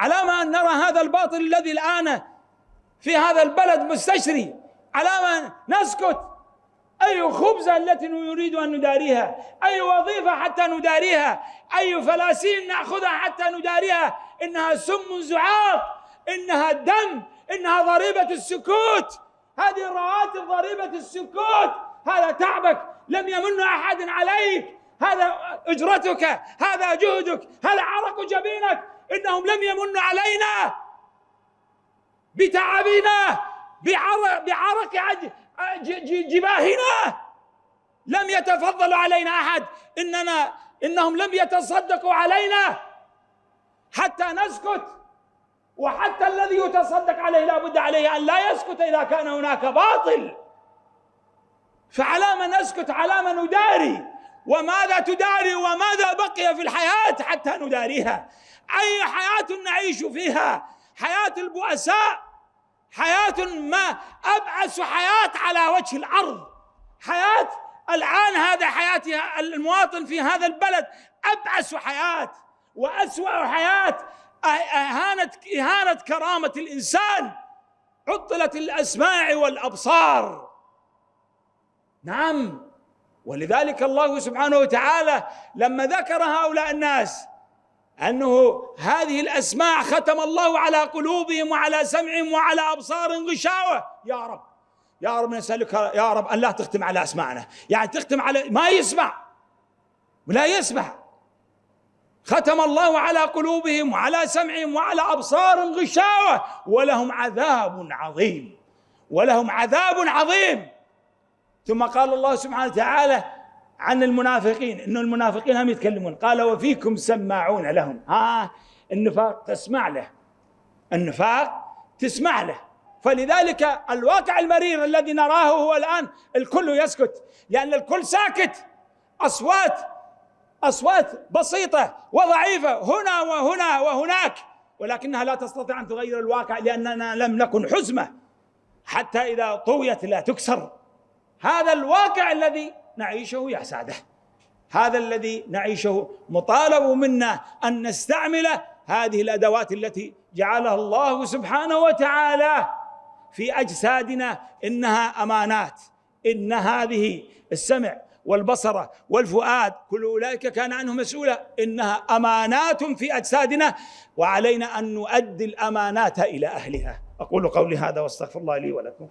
على ما أن نرى هذا الباطل الذي الآن في هذا البلد مستشري. على ما نسكت. أي خبزة التي نريد أن نداريها؟ أي وظيفة حتى نداريها؟ أي فلاسين نأخذها حتى نداريها؟ إنها سم زعاق إنها دم إنها ضريبة السكوت. هذه الرواتب ضريبة السكوت. هذا تعبك. لم يمن أحد عليك. هذا أجرتك. هذا جهدك. هذا عرق جبينك. إنهم لم يمنوا علينا بتعبنا بعرق, بعرق جباهنا. لم يتفضل علينا أحد. إننا إنهم لم يتصدقوا علينا. حتى نسكت وحتى الذي يتصدق عليه لا بد عليه أن لا يسكت إذا كان هناك باطل. فعلى نسكت على ما نداري. وماذا تداري وماذا بقي في الحياة حتى نداريها. أي حياة نعيش فيها؟ حياة البؤساء؟ حياة ما أبعس حياة على وجه الأرض. حياة الآن هذا حياة المواطن في هذا البلد أبعس حياة. وأسوأ حياة إهانة إهانة كرامة الإنسان. عطلت الأسماع والأبصار. نعم. ولذلك الله سبحانه وتعالى لما ذكر هؤلاء الناس أنه هذه الاسماع ختم الله على قلوبهم وعلى سمعهم وعلى ابصار غشاوة. يا رب يا رب نسالك يا رب أن لا تختم على اسماعنا يعني تختم على ما يسمع ولا يسمع. ختم الله على قلوبهم وعلى سمعهم وعلى ابصار غشاوة. ولهم عذاب عظيم ولهم عذاب عظيم. ثم قال الله سبحانه وتعالى عن المنافقين انه المنافقين هم يتكلمون. قال وفيكم سماعون لهم. ها النفاق تسمع له. النفاق تسمع له. فلذلك الواقع المرير الذي نراه هو الآن الكل يسكت لأن الكل ساكت. أصوات أصوات بسيطة وضعيفة هنا وهنا وهناك. ولكنها لا تستطيع أن تغير الواقع لأننا لم نكن حزمة. حتى إذا طويت لا تكسر. هذا الواقع الذي نعيشه يا ساده هذا الذي نعيشه مطالب منا أن نستعمل هذه الأدوات التي جعلها الله سبحانه وتعالى في أجسادنا. إنها أمانات إن هذه السمع والبصر والفؤاد كل أولئك كان عنه مسؤولا. إنها أمانات في أجسادنا وعلينا أن نؤدي الأمانات إلى أهلها. أقول قولي هذا واستغفر الله لي ولكم.